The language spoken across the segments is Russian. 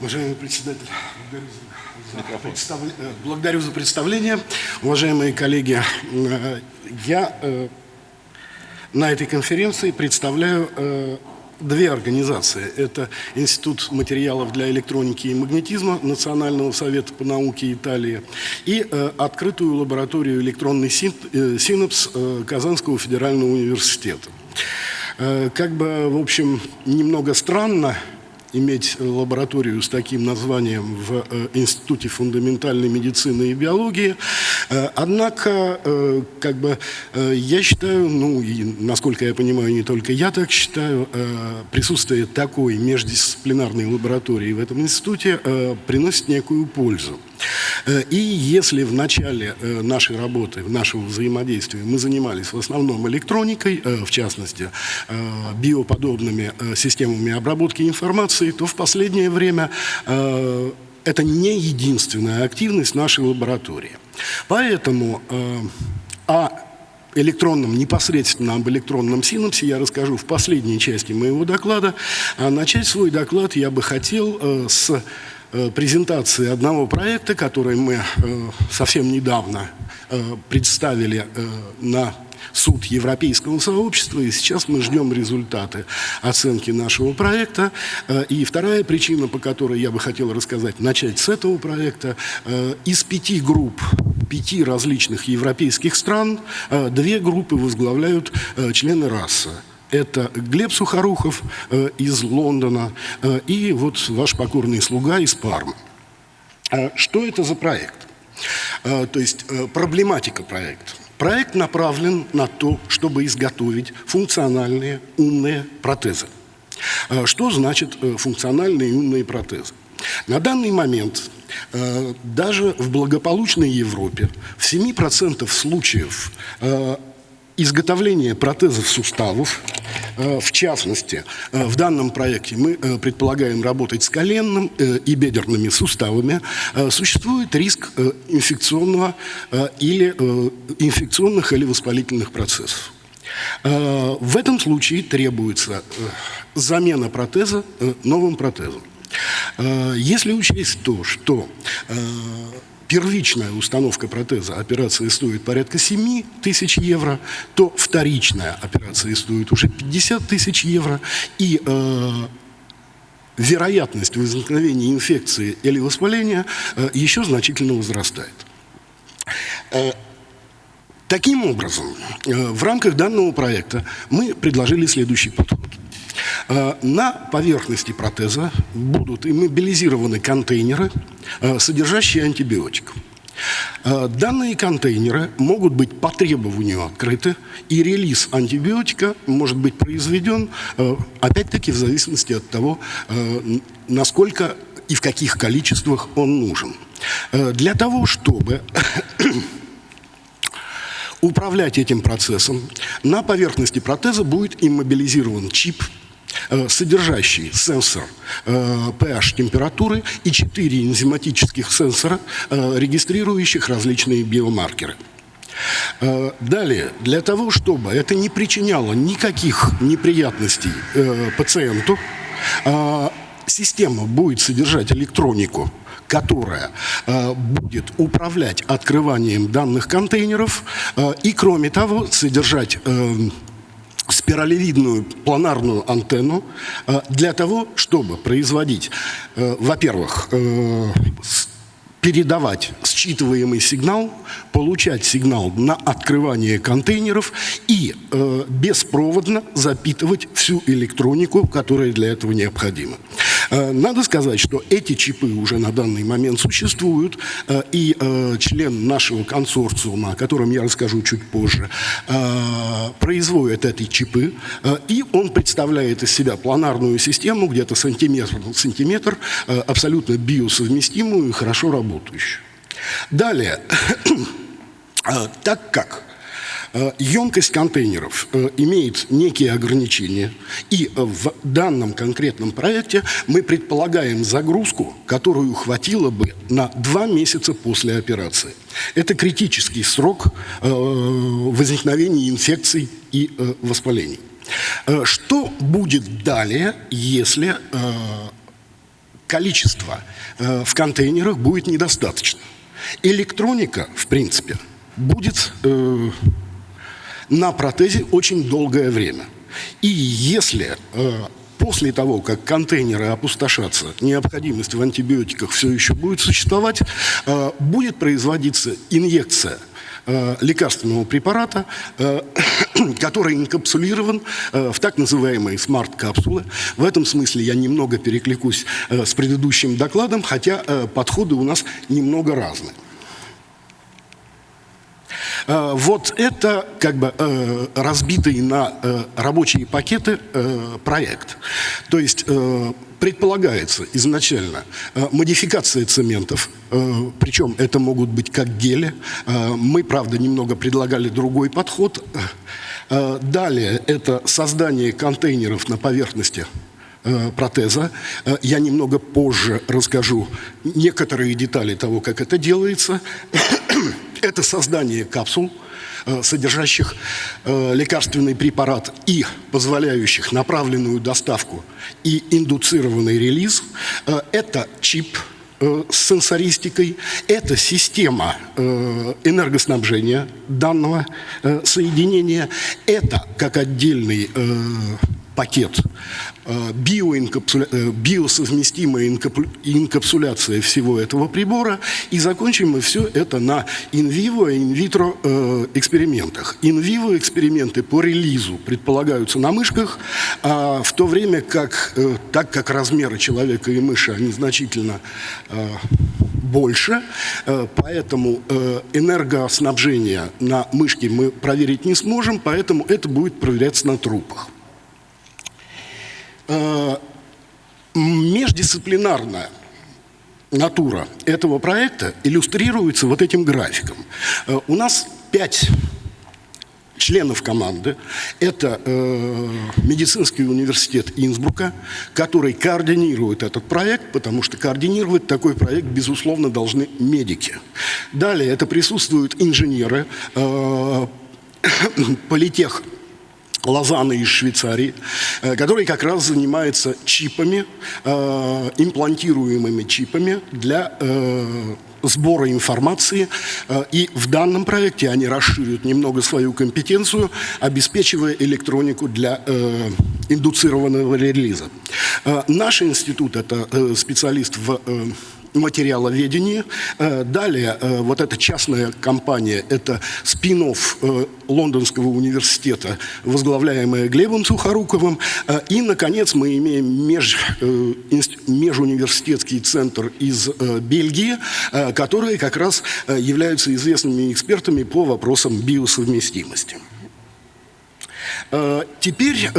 Уважаемый председатель, благодарю за, представ... Э, благодарю за представление. Уважаемые коллеги, э, я э, на этой конференции представляю две организации. Это Институт материалов для электроники и магнетизма Национального совета по науке Италии и открытую лабораторию электронный синапс Казанского федерального университета. Как бы, в общем, немного странно, иметь лабораторию с таким названием в э, Институте фундаментальной медицины и биологии. Э, однако, э, как бы, я считаю, ну, и, насколько я понимаю, не только я так считаю, присутствие такой междисциплинарной лаборатории в этом институте приносит некую пользу. Э, и если в начале э, нашей работы, нашего взаимодействия мы занимались в основном электроникой, э, в частности, биоподобными системами обработки информации, то в последнее время это не единственная активность нашей лаборатории. Поэтому о электронном, непосредственно об электронном синапсе я расскажу в последней части моего доклада. А начать свой доклад я бы хотел с презентации одного проекта, который мы э, совсем недавно э, представили на суд Европейского сообщества, и сейчас мы ждем результаты оценки нашего проекта. И вторая причина, по которой я бы хотел рассказать, начать с этого проекта, из пяти групп пяти различных европейских стран две группы возглавляют члены расы. Это Глеб Сухорухов э, из Лондона э, и вот ваш покорный слуга из Пармы. Э, что это за проект? Э, то есть э, проблематика проекта. Проект направлен на то, чтобы изготовить функциональные умные протезы. Э, что значит функциональные умные протезы? На данный момент даже в благополучной Европе в 7% случаев изготовление протезов суставов, э, в частности, э, в данном проекте мы э, предполагаем работать с коленным и бедерными суставами, существует риск инфекционного или инфекционных или воспалительных процессов. В этом случае требуется замена протеза новым протезом. Если учесть то, что первичная установка протеза операции стоит порядка 7 тысяч евро, то вторичная операция стоит уже 50 тысяч евро. И э, вероятность возникновения инфекции или воспаления э, еще значительно возрастает. Э, таким образом, э, в рамках данного проекта мы предложили следующий подход – на поверхности протеза будут иммобилизированы контейнеры, э, содержащие антибиотик. Э, данные контейнеры могут быть по требованию открыты, и релиз антибиотика может быть произведен, опять-таки, в зависимости от того, насколько и в каких количествах он нужен. Для того, чтобы управлять этим процессом, на поверхности протеза будет иммобилизирован чип – Э, содержащий сенсор pH э, температуры и четыре энзиматических сенсора, э, регистрирующих различные биомаркеры. Далее, для того, чтобы это не причиняло никаких неприятностей пациенту, система будет содержать электронику, которая будет управлять открыванием данных контейнеров и, кроме того, содержать спиралевидную планарную антенну э, для того, чтобы производить, э, во-первых, э, передавать считываемый сигнал, получать сигнал на открывание контейнеров и беспроводно запитывать всю электронику, которая для этого необходима. Э, надо сказать, что эти чипы уже на данный момент существуют, э, и э, член нашего консорциума, о котором я расскажу чуть позже, производит эти чипы, и он представляет из себя планарную систему, где-то сантиметр на сантиметр, абсолютно биосовместимую и хорошо работающую. Далее, так как емкость контейнеров э, имеет некие ограничения, и в данном конкретном проекте мы предполагаем загрузку, которую хватило бы на два месяца после операции. Это критический срок э, возникновения инфекций и воспалений. Что будет далее, если количества э, в контейнерах будет недостаточно. Электроника, в принципе, будет э, на протезе очень долгое время. И если э, после того, как контейнеры опустошатся, необходимость в антибиотиках все еще будет существовать, э, будет производиться инъекция Э, лекарственного препарата, э, который инкапсулирован э, в так называемые смарт-капсулы. В этом смысле я немного перекликусь с предыдущим докладом, хотя подходы у нас немного разные. Вот это как бы разбитый на рабочие пакеты проект. То есть предполагается изначально э, модификация цементов, э, причем это могут быть как гели. Э, мы, правда, немного предлагали другой подход. Далее это создание контейнеров на поверхности протеза. Я немного позже расскажу некоторые детали того, как это делается. Это создание капсул – Э, содержащих э, лекарственный препарат и позволяющих направленную доставку и индуцированный релиз, э, это чип с сенсористикой, это система энергоснабжения данного соединения, это как отдельный пакет э, биоинкапсуля... Э, биосовместимая инкапсуляция всего этого прибора. И закончим мы все это на инвиво и инвитро э, экспериментах. Инвиво эксперименты по релизу предполагаются на мышках, а в то время как, так как размеры человека и мыши, они значительно больше, поэтому энергоснабжение на мышке мы проверить не сможем, поэтому это будет проверяться на трупах. Э, междисциплинарная натура этого проекта иллюстрируется вот этим графиком. Э, у нас пять членов команды. Это э, медицинский университет Инсбрука, который координирует этот проект, потому что координировать такой проект, безусловно, должны медики. Далее это присутствуют инженеры, э, политех Лозанна из Швейцарии, э, который как раз занимается чипами, э, имплантируемыми чипами для э, сбора информации. И в данном проекте они расширят немного свою компетенцию, обеспечивая электронику для индуцированного релиза. Наш институт – это специалист в материаловедении. Э, далее, э, вот эта частная компания, это спин э, Лондонского университета, возглавляемая Глебом Сухоруковым. И, наконец, мы имеем меж, межуниверситетский центр из Бельгии, которые как раз являются известными экспертами по вопросам биосовместимости. Теперь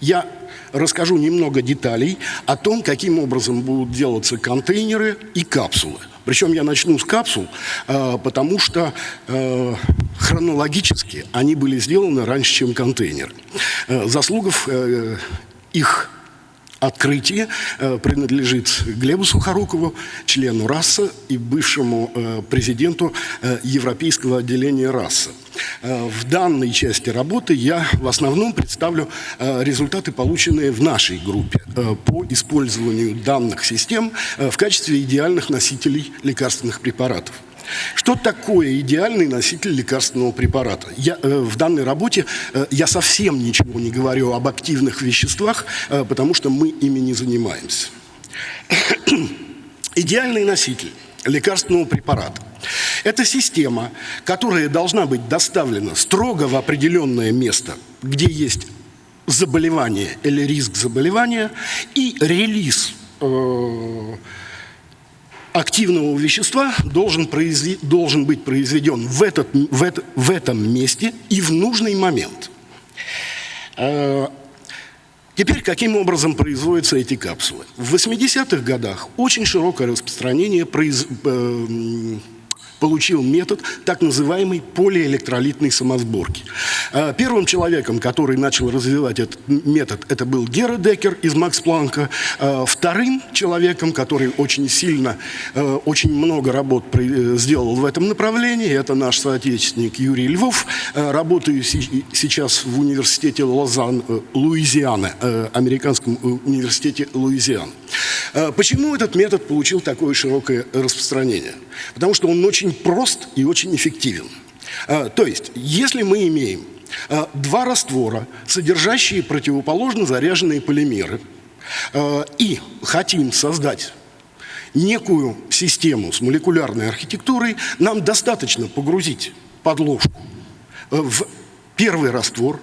я расскажу немного деталей о том, каким образом будут делаться контейнеры и капсулы. Причем я начну с капсул, э, потому что э, хронологически они были сделаны раньше, чем контейнер. Э, заслугов их открытие э, принадлежит Глебу Сухорукову, члену РАСа и бывшему э, президенту э, Европейского отделения РАСа. В данной части работы я в основном представлю результаты, полученные в нашей группе по использованию данных систем в качестве идеальных носителей лекарственных препаратов. Что такое идеальный носитель лекарственного препарата? Я, э, в данной работе э, я совсем ничего не говорю об активных веществах, э, потому что мы ими не занимаемся. Идеальный носитель лекарственного препарата – это система, которая должна быть доставлена строго в определенное место, где есть заболевание или риск заболевания, и релиз э, активного вещества должен, произве... должен быть произведен в, этот, в, это, в этом месте и в нужный момент. Э, теперь, каким образом производятся эти капсулы? В 80-х годах очень широкое распространение произ... Э, получил метод так называемой полиэлектролитной самосборки. А, первым человеком, который начал развивать этот метод, это был Гера Декер из Макс Планка. А, вторым человеком, который очень сильно, а, очень много работ сделал в этом направлении, это наш соотечественник Юрий Львов, работающий сейчас в университете Лозан, э, Луизиана, э, американском э, университете Луизиана. Почему этот метод получил такое широкое распространение? Потому что он очень прост и очень эффективен. То есть, если мы имеем два раствора, содержащие противоположно заряженные полимеры, и хотим создать некую систему с молекулярной архитектурой, нам достаточно погрузить подложку в первый раствор,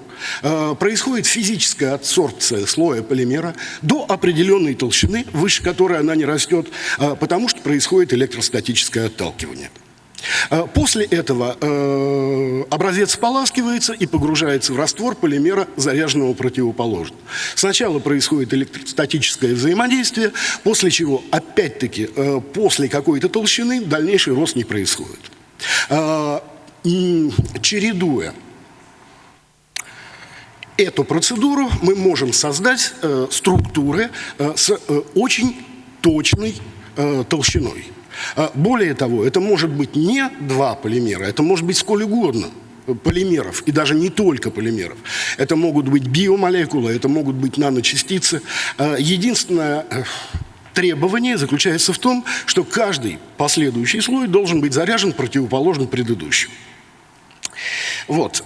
происходит физическая адсорбция слоя полимера до определенной толщины, выше которой она не растет, потому что происходит электростатическое отталкивание. Э, после этого э, образец споласкивается и погружается в раствор полимера, заряженного противоположно. Сначала происходит электростатическое взаимодействие, после чего, опять-таки, э, после какой-то толщины дальнейший рост не происходит. Э, чередуя эту процедуру, мы можем создать э, структуры э, с очень точной толщиной. А, более того, это может быть не два полимера, это может быть сколь угодно полимеров, и даже не только полимеров. Это могут быть биомолекулы, это могут быть наночастицы. А, единственное э, требование заключается в том, что каждый последующий слой должен быть заряжен противоположно предыдущему. Вот.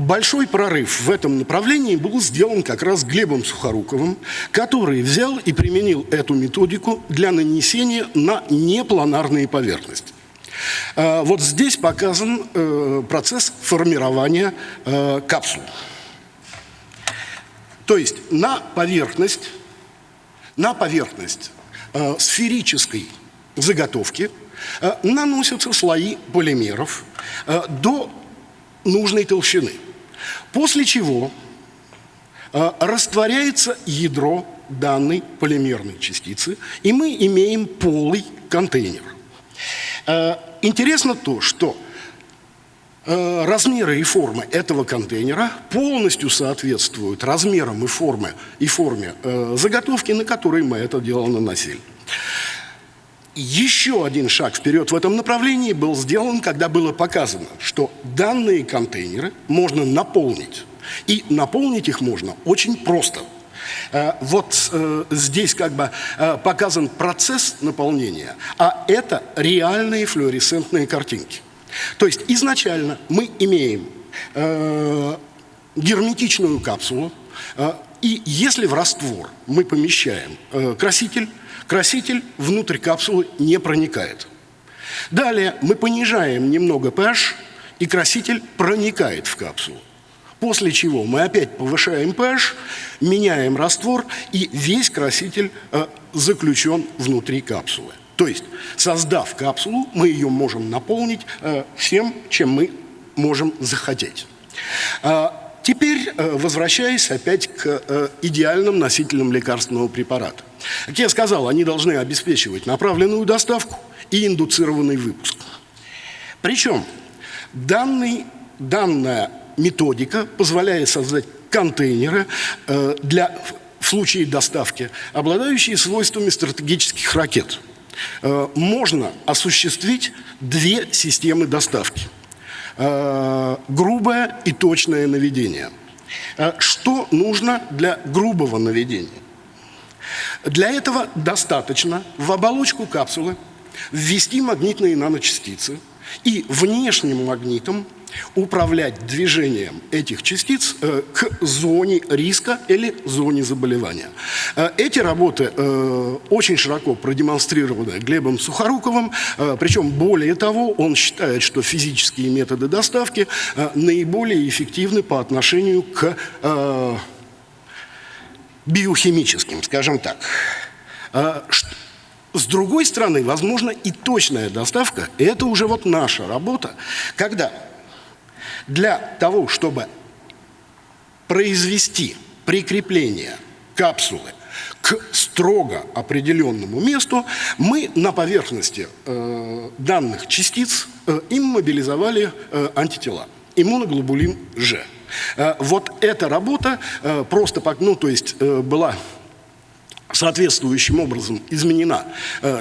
Э, э, Большой прорыв в этом направлении был сделан как раз Глебом Сухоруковым, который взял и применил эту методику для нанесения на непланарные поверхности. А, вот здесь показан э, процесс формирования э, капсул. То есть на поверхность, на поверхность э, сферической заготовки наносятся слои полимеров до нужной толщины. После чего э, растворяется ядро данной полимерной частицы, и мы имеем полый контейнер. Э, интересно то, что э, размеры и формы этого контейнера полностью соответствуют размерам и форме, и форме э, заготовки, на которой мы это дело наносили. Еще один шаг вперед в этом направлении был сделан, когда было показано, что данные контейнеры можно наполнить. И наполнить их можно очень просто. Э, вот э, здесь как бы э, показан процесс наполнения, а это реальные флуоресцентные картинки. То есть изначально мы имеем герметичную капсулу, и если в раствор мы помещаем краситель, краситель внутрь капсулы не проникает. Далее мы понижаем немного pH, и краситель проникает в капсулу. После чего мы опять повышаем pH, меняем раствор, и весь краситель э, заключен внутри капсулы. То есть, создав капсулу, мы ее можем наполнить э, всем, чем мы можем захотеть. Теперь, э, возвращаясь опять к э, идеальным носителям лекарственного препарата. Как я сказал, они должны обеспечивать направленную доставку и индуцированный выпуск. Причем данный, данная методика позволяет создать контейнеры э, для, в случае доставки, обладающие свойствами стратегических ракет. Можно осуществить две системы доставки. Э, грубое и точное наведение. Э, что нужно для грубого наведения? Для этого достаточно в оболочку капсулы ввести магнитные наночастицы и внешним магнитом управлять движением этих частиц э, к зоне риска или зоне заболевания. Э, эти работы э, очень широко продемонстрированы Глебом Сухоруковым, причем более того, он считает, что физические методы доставки наиболее эффективны по отношению к биохимическим, скажем так. С другой стороны, возможно и точная доставка, это уже вот наша работа, когда для того, чтобы произвести прикрепление капсулы к строго определенному месту, мы на поверхности э, данных частиц э, им э, антитела, иммуноглобулин G. Э, вот эта работа э, просто, ну, то есть э, была соответствующим образом изменена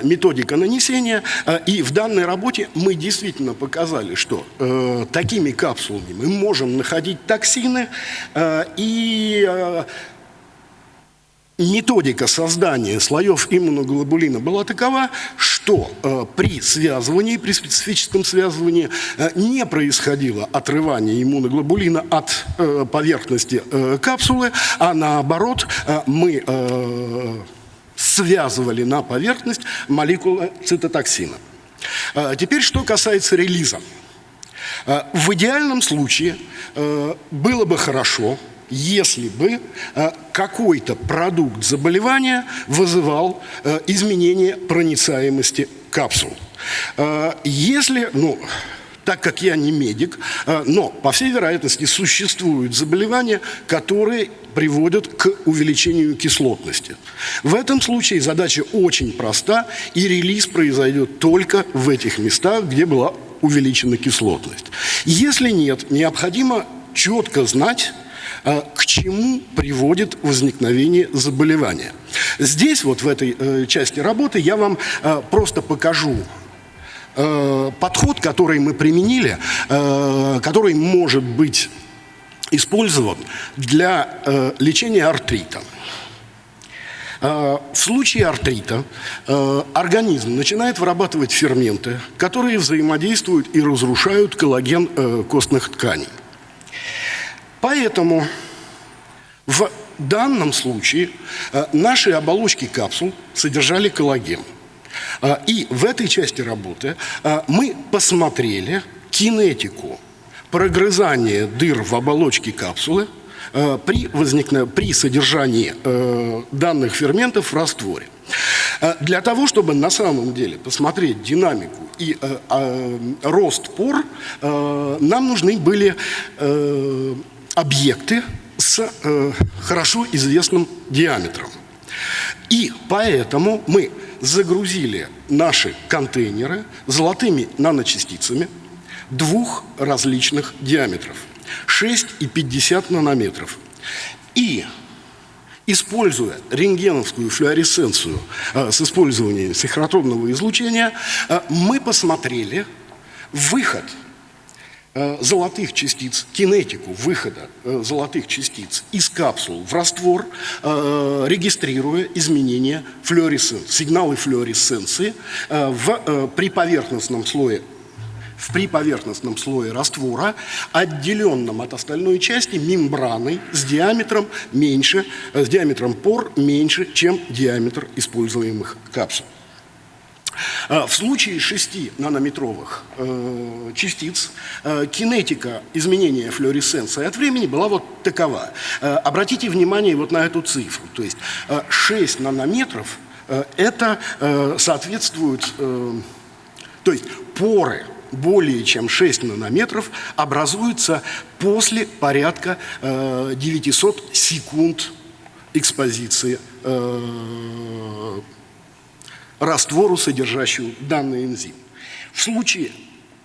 методика нанесения. и в данной работе мы действительно показали, что такими капсулами мы можем находить токсины и методика создания слоев иммуноглобулина была такова, что э, при связывании, при специфическом связывании э, не происходило отрывание иммуноглобулина от э, поверхности э, капсулы, а наоборот э, мы э, связывали на поверхность молекулы цитотоксина. Э, теперь, что касается релиза. Э, в идеальном случае э, было бы хорошо, если бы э, какой-то продукт заболевания вызывал э, изменение проницаемости капсул. Э, если, ну, так как я не медик, но, по всей вероятности, существуют заболевания, которые приводят к увеличению кислотности. В этом случае задача очень проста, и релиз произойдет только в этих местах, где была увеличена кислотность. Если нет, необходимо четко знать, к чему приводит возникновение заболевания. Здесь, вот в этой э, части работы, я вам э, просто покажу э, подход, который мы применили, который может быть использован для лечения артрита. В случае артрита организм начинает вырабатывать ферменты, которые взаимодействуют и разрушают коллаген костных тканей. Поэтому в данном случае э, наши оболочки капсул содержали коллаген. Э, и в этой части работы э, мы посмотрели кинетику прогрызания дыр в оболочке капсулы при, при содержании данных ферментов в растворе. Для того, чтобы на самом деле посмотреть динамику и рост пор, нам нужны были объекты с э, хорошо известным диаметром. И поэтому мы загрузили наши контейнеры золотыми наночастицами двух различных диаметров – 6 и 50 нанометров. И используя рентгеновскую флуоресценцию э, с использованием синхротронного излучения, э, мы посмотрели выход – золотых частиц, кинетику выхода э, золотых частиц из капсул в раствор, э, регистрируя изменения флуоресценции, сигналы флуоресценции в приповерхностном слое в приповерхностном слое раствора, отделенном от остальной части мембраной с диаметром меньше, с диаметром пор меньше, чем диаметр используемых капсул. А, в случае 6 нанометровых э, частиц э, кинетика изменения флуоресценции от времени была вот такова. Э, обратите внимание вот на эту цифру. То есть 6 нанометров это соответствует, то есть поры более чем 6 нанометров образуются после порядка 900 секунд экспозиции раствору, содержащему данный энзим. В случае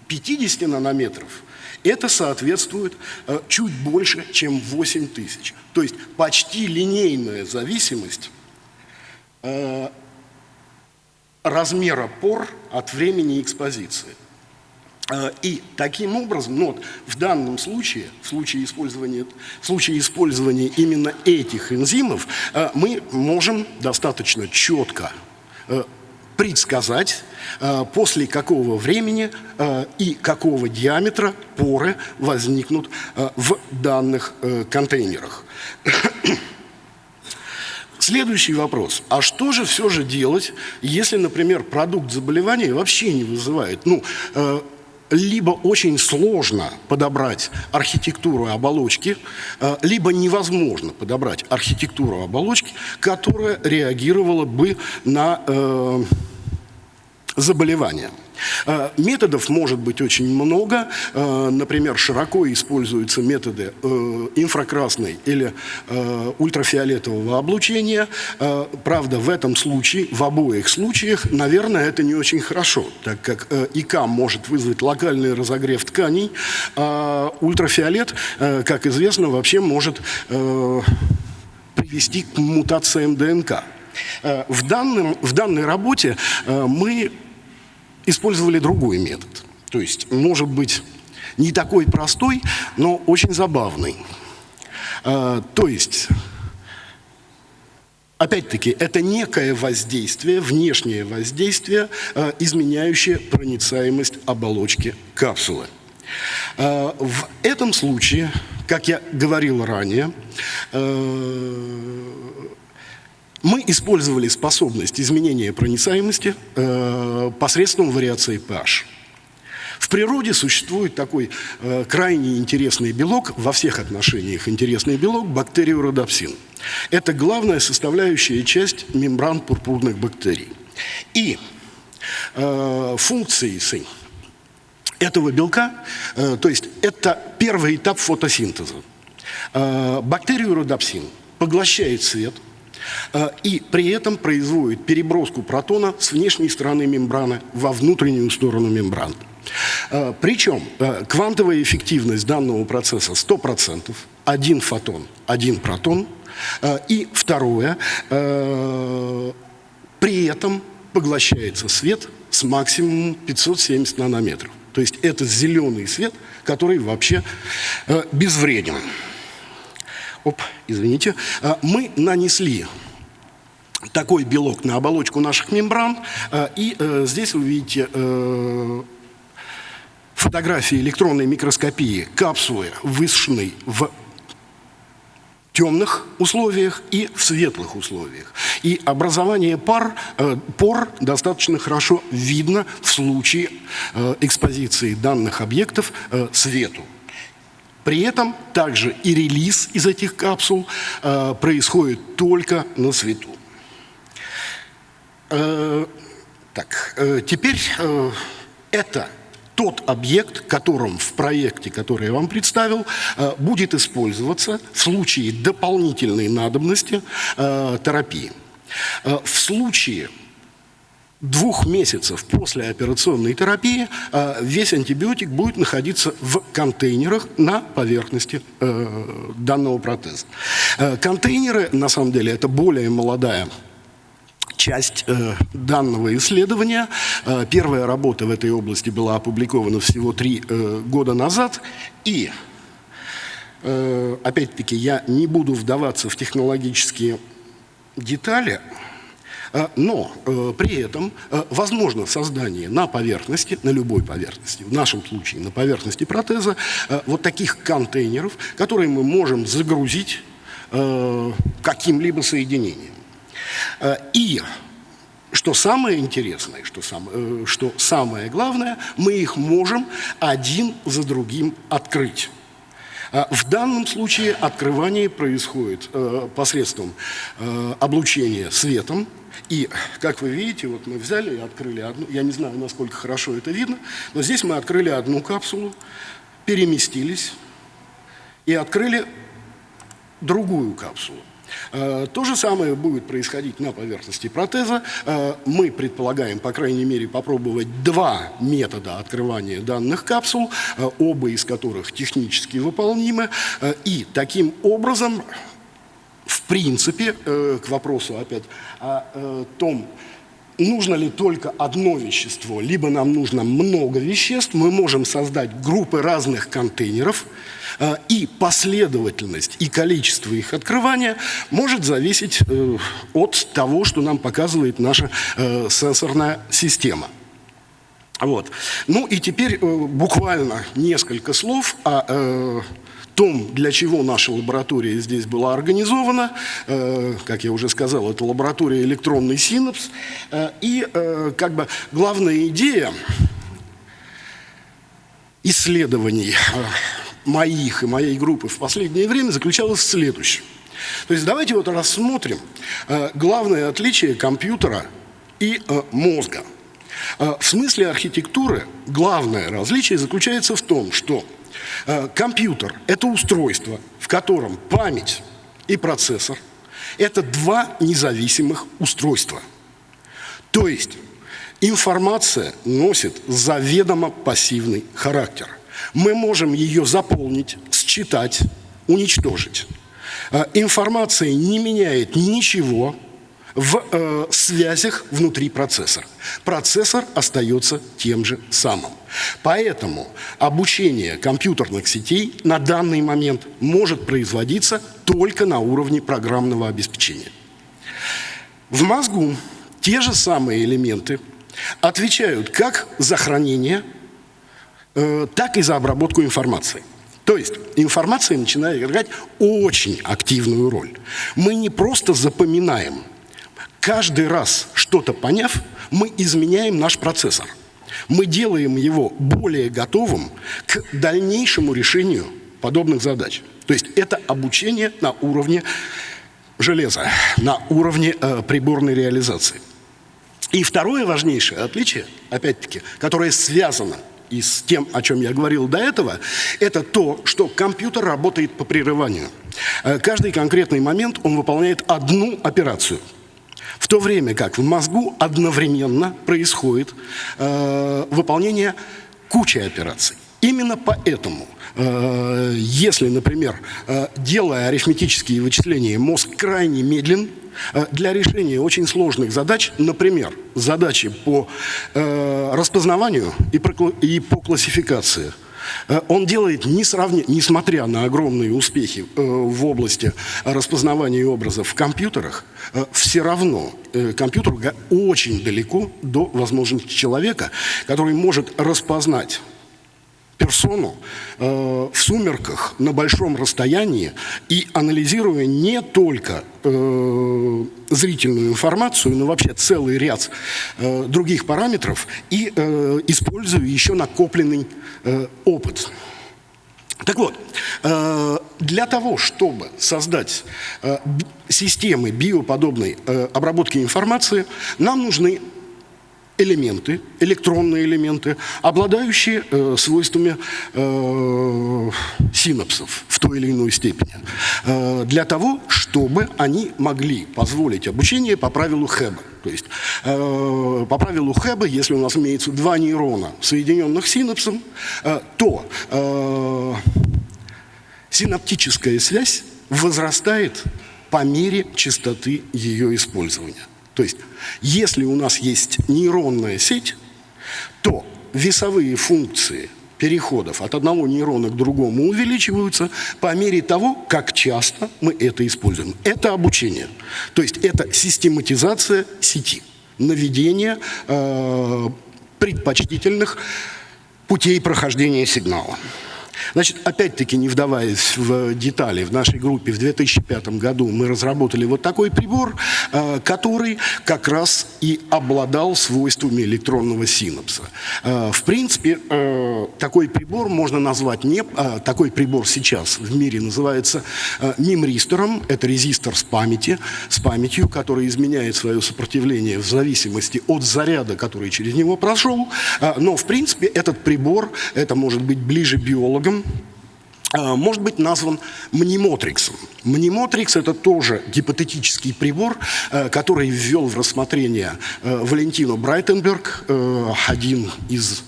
50 нанометров это соответствует э, чуть больше, чем 8 тысяч. То есть почти линейная зависимость э, размера пор от времени экспозиции. Э, и таким образом, ну вот, в данном случае, в случае использования, в случае использования именно этих энзимов, мы можем достаточно четко предсказать, э, после какого времени э, и какого диаметра поры возникнут э, в данных контейнерах. Следующий вопрос. А что же все же делать, если, например, продукт заболевания вообще не вызывает? Ну, либо очень сложно подобрать архитектуру оболочки, либо невозможно подобрать архитектуру оболочки, которая реагировала бы на заболевания. Э, методов может быть очень много. Э, например, широко используются методы э, инфракрасной или ультрафиолетового облучения. Правда, в этом случае, в обоих случаях, наверное, это не очень хорошо, так как ИК может вызвать локальный разогрев тканей, а ультрафиолет, как известно, вообще может привести к мутациям ДНК. В, данном, в данной работе мы использовали другой метод. То есть, может быть, не такой простой, но очень забавный. А, то есть, опять-таки, это некое воздействие, внешнее воздействие, э, изменяющее проницаемость оболочки капсулы. Э, в этом случае, как я говорил ранее, мы использовали способность изменения проницаемости посредством вариации pH. В природе существует такой э, крайне интересный белок, во всех отношениях интересный белок, бактериородопсин. Это главная составляющая часть мембран пурпурных бактерий. И э, функции этого белка, э, то есть это первый этап фотосинтеза. Э, бактериородопсин поглощает свет, э, и при этом производит переброску протона с внешней стороны мембраны во внутреннюю сторону мембраны. Э, Причем э, квантовая эффективность данного процесса 100%, один фотон, один протон. Э, и второе, при этом поглощается свет с максимумом 570 нанометров. То есть это зеленый свет, который вообще безвреден. Оп, извините. Мы нанесли такой белок на оболочку наших мембран. И здесь вы видите фотографии электронной микроскопии капсулы высушенной в темных условиях и в светлых условиях. И образование пар, э, пор достаточно хорошо видно в случае э, экспозиции данных объектов э, свету. При этом также и релиз из этих капсул э, происходит только на свету. Э, так, э, теперь э, это тот объект, которым в проекте, который я вам представил, э, будет использоваться в случае дополнительной надобности э, терапии. Э, в случае двух месяцев после операционной терапии весь антибиотик будет находиться в контейнерах на поверхности данного протеза. Контейнеры, на самом деле, это более молодая часть э, данного исследования. Э, первая работа в этой области была опубликована всего три э, года назад. И, э, опять-таки, я не буду вдаваться в технологические детали, э, но э, при этом э, возможно создание на поверхности, на любой поверхности, в нашем случае на поверхности протеза, э, вот таких контейнеров, которые мы можем загрузить э, каким-либо соединением. Э, и что самое интересное, что, сам, э, что самое главное, мы их можем один за другим открыть. Э, в данном случае открывание происходит посредством облучения светом. И, как вы видите, вот мы взяли и открыли одну, я не знаю, насколько хорошо это видно, но здесь мы открыли одну капсулу, переместились и открыли другую капсулу. Э, то же самое будет происходить на поверхности протеза. Э, мы предполагаем, по крайней мере, попробовать два метода открывания данных капсул, э, оба из которых технически выполнимы. И таким образом, в принципе, к вопросу опять о том, нужно ли только одно вещество, либо нам нужно много веществ, мы можем создать группы разных контейнеров, э, и последовательность и количество их открывания может зависеть э, от того, что нам показывает наша э, сенсорная система. Вот. Ну и теперь буквально несколько слов о том, для чего наша лаборатория здесь была организована. Э, как я уже сказал, это лаборатория электронный синапс. Э, и э, как бы главная идея исследований моих и моей группы в последнее время заключалась в следующем. То есть давайте вот рассмотрим главное отличие компьютера и мозга. В смысле архитектуры главное различие заключается в том, что компьютер – это устройство, в котором память и процессор – это два независимых устройства. То есть информация носит заведомо пассивный характер. Мы можем ее заполнить, считать, уничтожить. Э, информация не меняет ничего в э, связях внутри процессора. Процессор остается тем же самым. Поэтому обучение компьютерных сетей на данный момент может производиться только на уровне программного обеспечения. В мозгу те же самые элементы отвечают как за хранение, э, так и за обработку информации. То есть информация начинает играть очень активную роль. Мы не просто запоминаем. Каждый раз что-то поняв, мы изменяем наш процессор. Мы делаем его более готовым к дальнейшему решению подобных задач. То есть это обучение на уровне железа, на уровне э, приборной реализации. И второе важнейшее отличие, опять-таки, которое связано и с тем, о чем я говорил до этого, это то, что компьютер работает по прерыванию. Э, каждый конкретный момент он выполняет одну операцию. В то время как в мозгу одновременно происходит э, выполнение кучи операций. Именно поэтому, э, если, например, э, делая арифметические вычисления, мозг крайне медлен, э, для решения очень сложных задач, например, задачи по распознаванию и по классификации, он делает, несмотря на огромные успехи в области распознавания образов в компьютерах, все равно компьютер очень далеко до возможности человека, который может распознать персону э, в сумерках на большом расстоянии и анализируя не только э, зрительную информацию, но вообще целый ряд э, других параметров и э, используя еще накопленный э, опыт. Так вот, э, для того, чтобы создать э, системы биоподобной э, обработки информации, нам нужны элементы, электронные элементы, обладающие э, свойствами э, синапсов в той или иной степени, э, для того, чтобы они могли позволить обучение по правилу Хэба. То есть э, по правилу Хэба, если у нас имеется два нейрона, соединенных синапсом, э, то э, синаптическая связь возрастает по мере частоты ее использования. То есть, если у нас есть нейронная сеть, то весовые функции переходов от одного нейрона к другому увеличиваются по мере того, как часто мы это используем. Это обучение. То есть это систематизация сети, наведение э, предпочтительных путей прохождения сигнала. Значит, опять-таки, не вдаваясь в детали, в нашей группе в 2005 году мы разработали вот такой прибор, э, который как раз и обладал свойствами электронного синапса. Э, в принципе, э, такой прибор можно назвать не... Такой прибор сейчас в мире называется мемристором. Это резистор с памяти, с памятью, который изменяет свое сопротивление в зависимости от заряда, который через него прошел. Но, в принципе, этот прибор, это может быть ближе биологам, а, может быть назван мнемотриксом. Мнемотрикс – это тоже гипотетический прибор, э, который ввел в рассмотрение э, Валентино Брайтенберг, э, один из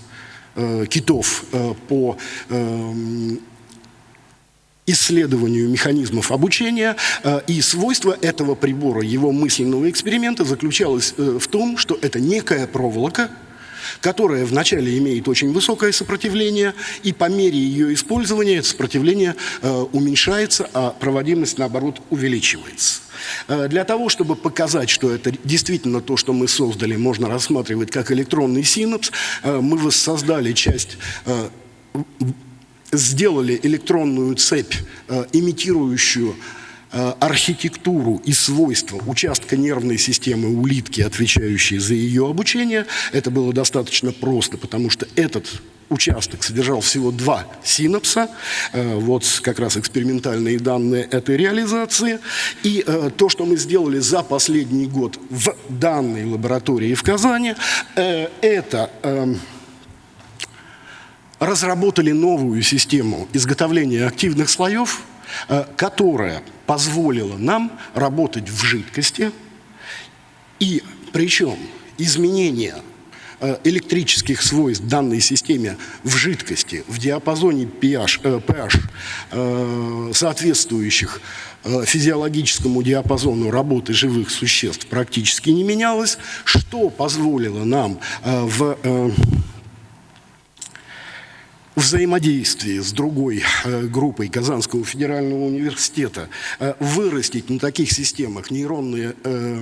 китов по исследованию механизмов обучения, и свойство этого прибора, его мысленного эксперимента заключалось в том, что это некая проволока, которая вначале имеет очень высокое сопротивление, и по мере ее использования сопротивление э, уменьшается, а проводимость, наоборот, увеличивается. Э, для того, чтобы показать, что это действительно то, что мы создали, можно рассматривать как электронный синапс, э, мы воссоздали часть сделали электронную цепь, имитирующую Э, архитектуру и свойства участка нервной системы улитки, отвечающей за ее обучение. Это было достаточно просто, потому что этот участок содержал всего два синапса, э, вот как раз экспериментальные данные этой реализации. И э, то, что мы сделали за последний год в данной лаборатории в Казани, это эм, разработали новую систему изготовления активных слоев, которая позволило нам работать в жидкости, и причем изменение э, электрических свойств данной системе в жидкости в диапазоне pH, э, pH э, соответствующих э, физиологическому диапазону работы живых существ практически не менялось, что позволило нам э, в э, взаимодействии с другой э, группой Казанского федерального университета э, вырастить на таких системах нейронные э,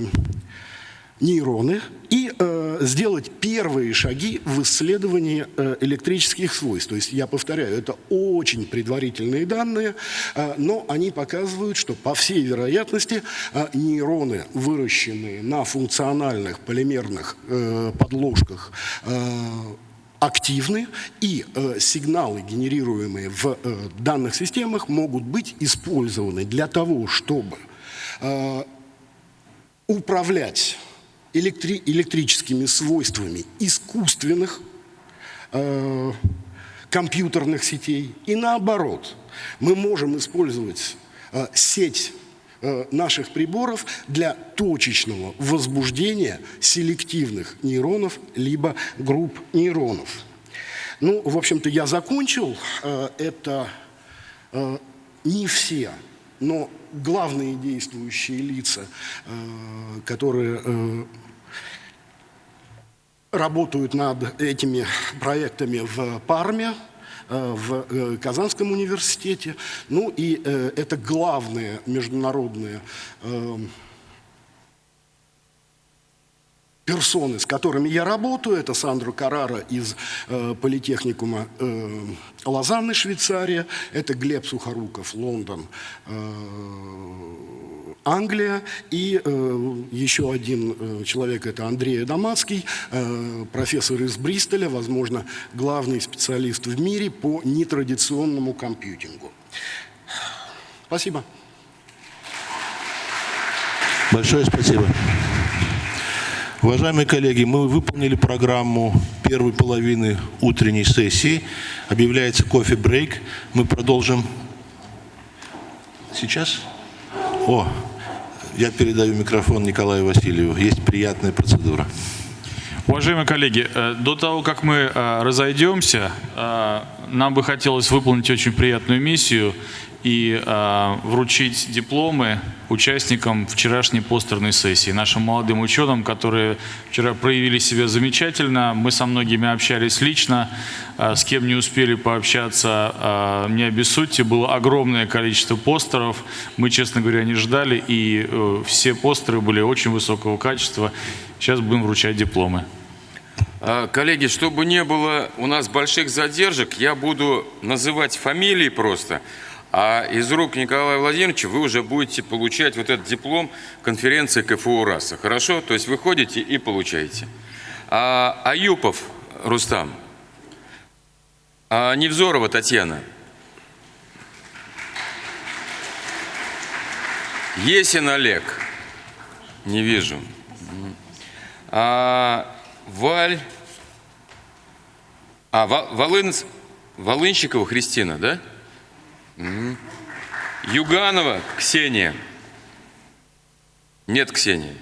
нейроны и э, сделать первые шаги в исследовании э, электрических свойств. То есть, я повторяю, это очень предварительные данные, э, но они показывают, что по всей вероятности э, нейроны, выращенные на функциональных полимерных э, подложках, э, активны, и э, сигналы, генерируемые в э, данных системах, могут быть использованы для того, чтобы э, управлять электри электрическими свойствами искусственных э, компьютерных сетей. И наоборот, мы можем использовать э, сеть наших приборов для точечного возбуждения селективных нейронов либо групп нейронов. Ну, в общем-то, я закончил. Э, это э, не все, но главные действующие лица, э, которые э, работают над этими проектами в Парме, э, в э, Казанском университете. Ну и э, это главные международные персоны, с которыми я работаю. Это Сандро Карара из э, Политехникума э, Лозанны, Швейцария. Это Глеб Сухоруков, Лондон, э, Англия. И э, еще один э, человек, это Андрей Адамацкий, э, профессор из Бристоля, возможно, главный специалист в мире по нетрадиционному компьютингу. Спасибо. Большое спасибо. Уважаемые коллеги, мы выполнили программу первой половины утренней сессии. Объявляется кофе-брейк. Мы продолжим сейчас. О, я передаю микрофон Николаю Васильеву. Есть приятная процедура. Уважаемые коллеги, э, до того, как мы э, разойдемся, э, нам бы хотелось выполнить очень приятную миссию и э, вручить дипломы участникам вчерашней постерной сессии, нашим молодым ученым, которые вчера проявили себя замечательно. Мы со многими общались лично, э, с кем не успели пообщаться, э, не обессудьте, было огромное количество постеров. Мы, честно говоря, не ждали, и э, все постеры были очень высокого качества. Сейчас будем вручать дипломы. Коллеги, чтобы не было у нас больших задержек, я буду называть фамилии просто. А из рук Николая Владимировича вы уже будете получать вот этот диплом конференции КФУ РАСа. Хорошо? То есть вы ходите и получаете. А, Аюпов Рустам. А, Невзорова Татьяна. Есин Олег. Не вижу. А, Валь. А, Волын... Волынщикова Христина, да? Юганова Ксения. Нет Ксении.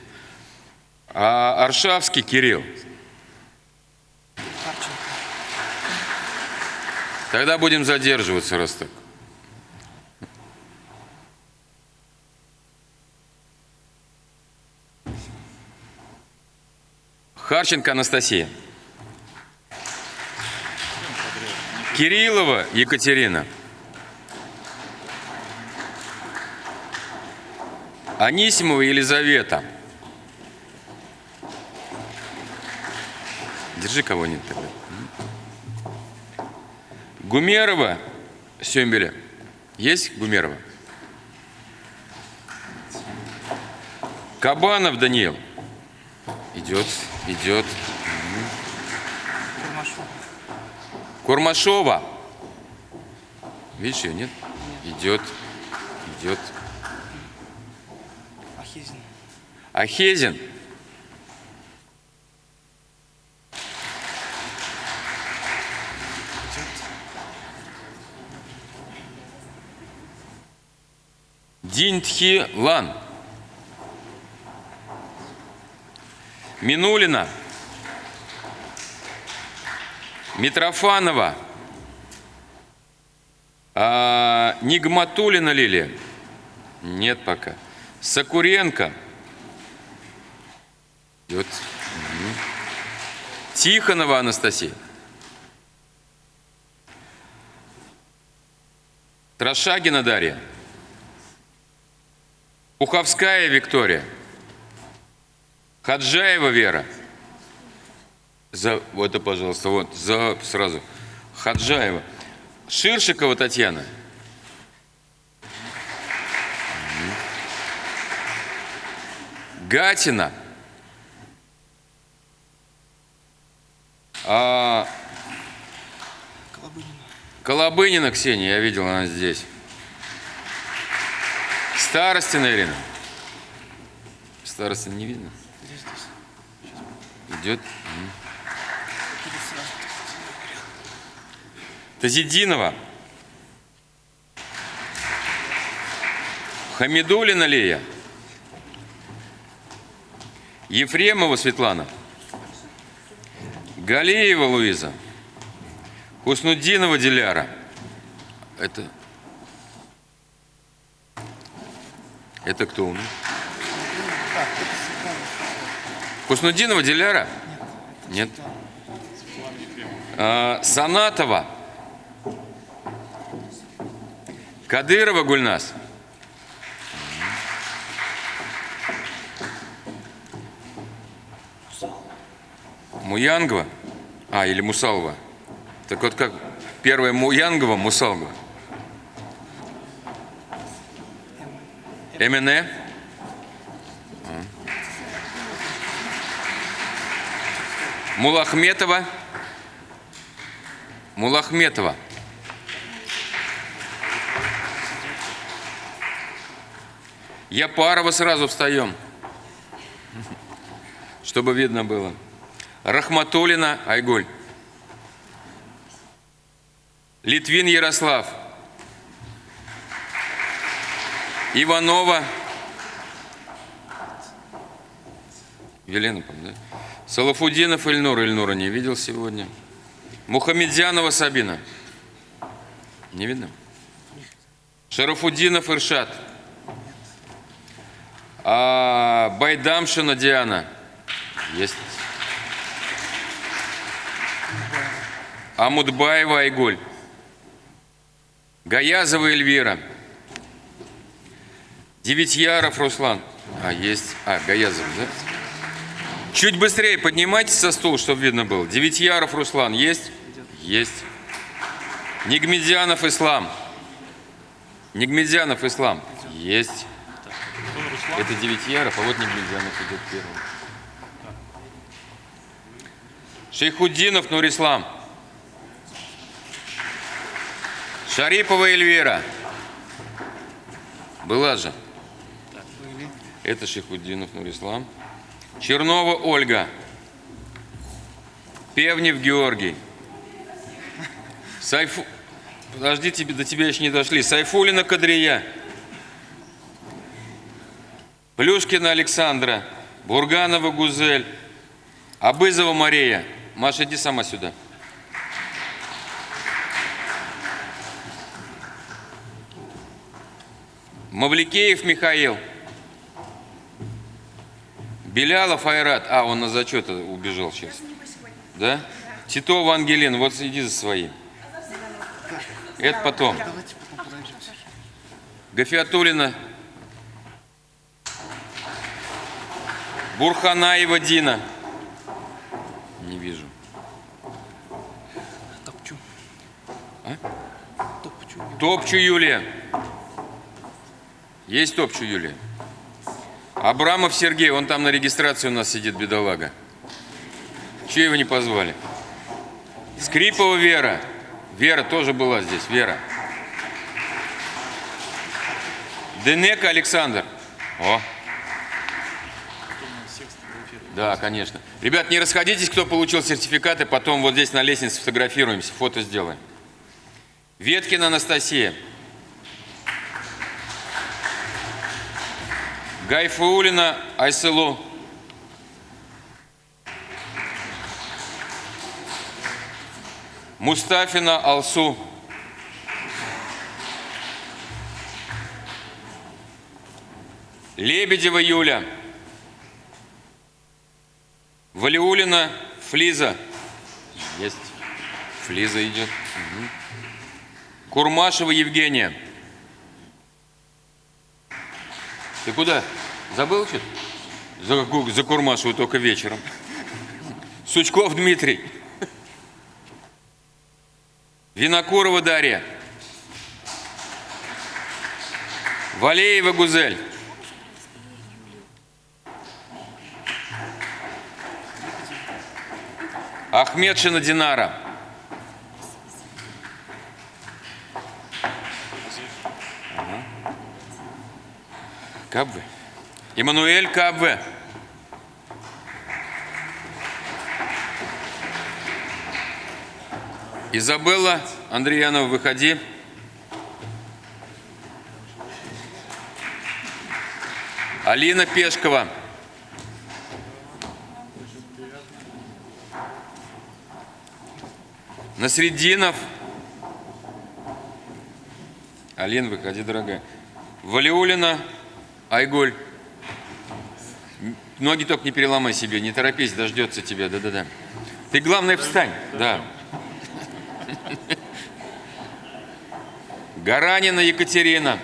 А Аршавский Кирилл. Тогда будем задерживаться, раз так. Харченко Анастасия. Кириллова Екатерина. Анисимова Елизавета. Держи кого-нибудь тогда. Гумерова Сембеля. Есть Гумерова? Кабанов Даниил. Идет, идет. Курмашова. Курмашова. Видишь ее, нет? Идет, идет. Ахезин. Динтхи Лан. Минулина. Митрофанова. А, Нигматулина Лилия. Нет пока. Сакуренко. Идет. Тихонова Анастасия. Трошагина Дарья. Пуховская Виктория. Хаджаева Вера. За, вот это, пожалуйста, вот, за, сразу. Хаджаева. Ширшикова Татьяна. Гатина. А, Колобынина Ксения, я видел, она здесь. Старостина Ирина. Старостина не видно? Идет. Тазидинова. Хамидулина Лея. Ефремова Светлана. Галеева Луиза. Хуснудинова Диляра. Это... Это кто у нас? Хуснудинова Диляра? Нет. А, Санатова. Кадырова Гульнас. Муянгова? А, или Мусалова? Так вот как первая Муянгова, Мусалова? МНЭ? А. Мулахметова? Мулахметова. Япарова сразу встаем, чтобы видно было. Рахматулина Айгуль. Литвин Ярослав. Иванова. Елена, да? Салафудинов Ильнур. Ильнура не видел сегодня. Мухамедзянова Сабина. Не видно? Шарафудинов Иршат. А, Байдамшина Диана. Есть. Амудбаева Айгуль. Гаязова Эльвира. Девятьяров Руслан. А, есть. А, Гаязов, да? Чуть быстрее поднимайтесь со стула, чтобы видно было. Девятьяров Руслан. Есть? Есть. Нигмедянов Ислам. Нигмедянов Ислам. Есть. Это Девятьяров, а вот Нигмедянов идет первым. Шейхуддинов Нурислам. Шарипова Эльвира. Была же. Это Шейхуддинов Нурислам. Чернова Ольга. Певнев Георгий. Сайфу... Подожди, тебе, до тебя еще не дошли. Сайфулина Кадрия. Плюшкина Александра. Бурганова Гузель. Абызова Мария. Маша, иди сама сюда. Мавликеев Михаил. Белялов Айрат. А, он на зачет убежал сейчас. Да? Титова Ангелина. Вот иди за своим. Это потом. Гафиатулина. Бурханаева Дина. Не вижу. Топчу. А? Топчу. Топчу Юлия. Есть Топчу Юлия? Абрамов Сергей, он там на регистрации у нас сидит, бедолага. Чего его не позвали? Скрипова Вера. Вера тоже была здесь, Вера. Денека Александр. О. Да, конечно. Ребят, не расходитесь, кто получил сертификаты, потом вот здесь на лестнице сфотографируемся, фото сделаем. Веткина Анастасия. Гайфаулина Айселу. Мустафина Алсу. Лебедева Юля. Валиулина Флиза. Есть. Флиза идет. Мгм. Курмашева Евгения. Ты куда? Забыл что-то? За, закурмашиваю только вечером. Сучков Дмитрий. Винокурова Дарья. Валеева Гузель. Ахмедшина Динара. Кабве. Эммануэль Кабве. Изабелла Андреянова, выходи. Алина Пешкова. Насреддинов. Алин, выходи, дорогая. Валиулина. Айгуль. М, Ноги только не переломай себе, не торопись, дождется тебя, да-да-да. Ты, главное, встань, да. Гаранина Екатерина.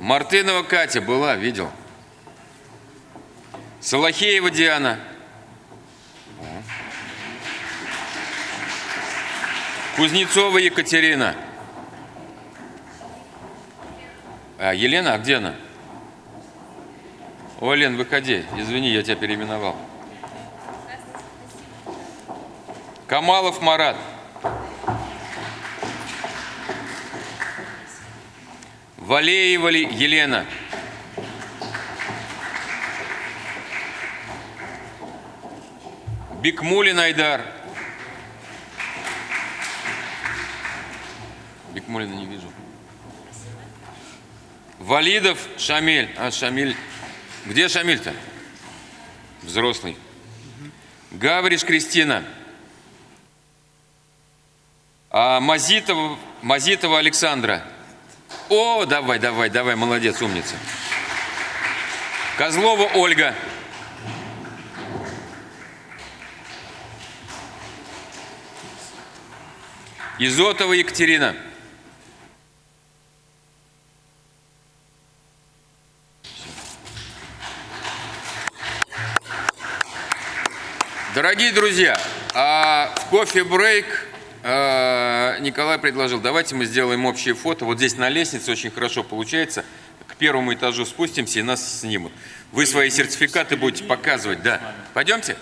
Мартынова Катя была, видел. Салахеева Диана. Кузнецова Екатерина. А, Елена, а где она? О, Лен, выходи. Извини, я тебя переименовал. Камалов Марат. Валеева Елена. Бикмулин Айдар. Бикмулина не вижу. Валидов Шамиль. А, Шамиль. Где Шамиль-то? Взрослый. Гавриш Кристина. А Мазитова, Мазитова Александра. О, давай, давай, давай, молодец, умница. Козлова Ольга. Изотова Екатерина. Дорогие друзья, а в кофе-брейк э, Николай предложил, давайте мы сделаем общее фото. Вот здесь на лестнице очень хорошо получается. К первому этажу спустимся и нас снимут. Вы свои сертификаты будете показывать, да. Пойдемте?